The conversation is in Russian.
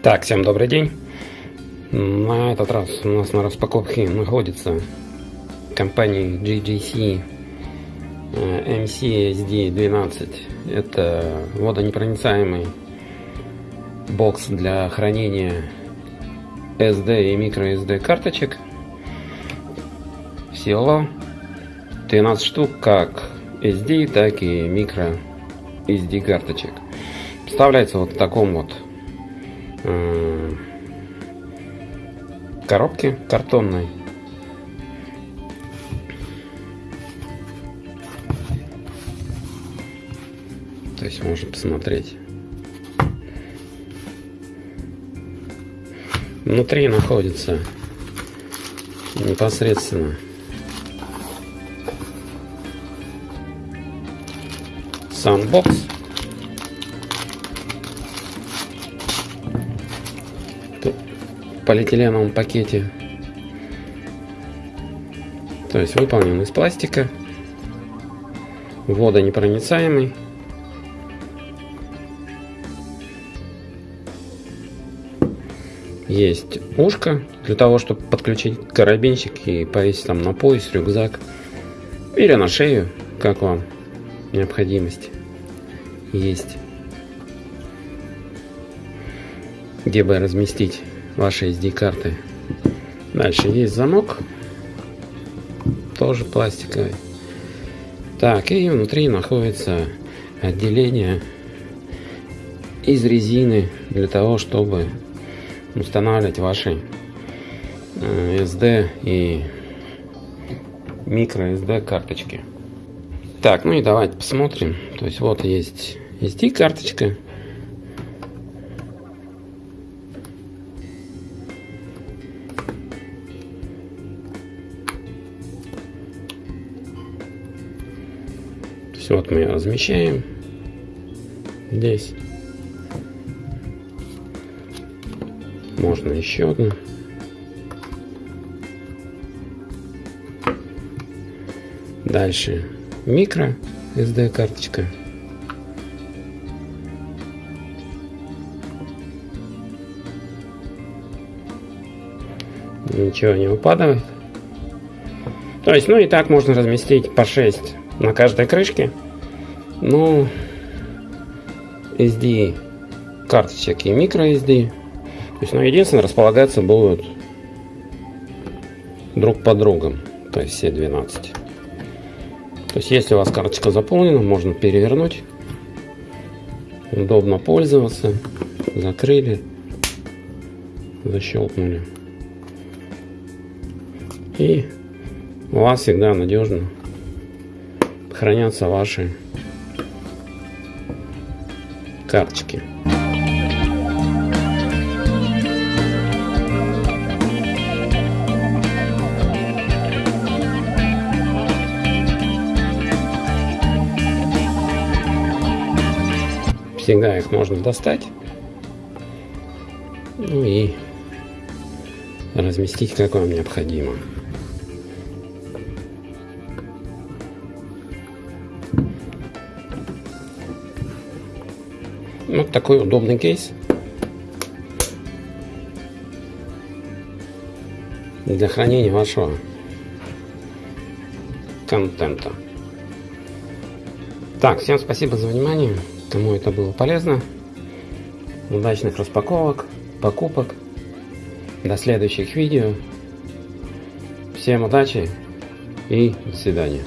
Так, всем добрый день. На этот раз у нас на распаковке находится компания GGC э, MCSD12. Это водонепроницаемый бокс для хранения SD и microSD карточек. Всего 12 штук, как SD, так и microSD карточек. Вставляется вот в таком вот коробки картонной. То есть можно посмотреть. Внутри находится непосредственно сам полиэтиленовом пакете. То есть выполнен из пластика, водонепроницаемый. Есть ушко для того, чтобы подключить карабинчик и повесить там на пояс, рюкзак или на шею, как вам необходимость есть. Где бы разместить вашей SD-карты. Дальше есть замок, тоже пластиковый. Так, и внутри находится отделение из резины для того, чтобы устанавливать ваши SD э, и микро SD карточки. Так, ну и давайте посмотрим. То есть вот есть SD карточка, Все, вот мы ее размещаем здесь. Можно еще одну. Дальше микро SD карточка. Ничего не упадает. То есть, ну и так можно разместить по 6 на каждой крышке. Ну, SD карточек и micro SD. То есть, ну, единственное, располагаться будут друг под другом. То есть все 12. То есть, если у вас карточка заполнена, можно перевернуть. Удобно пользоваться. Закрыли. Защелкнули. И у вас всегда надежно хранятся ваши карточки. Всегда их можно достать. Ну и разместить, как вам необходимо. Вот такой удобный кейс. Для хранения вашего контента. Так, всем спасибо за внимание. Кому это было полезно. Удачных распаковок, покупок. До следующих видео. Всем удачи и до свидания.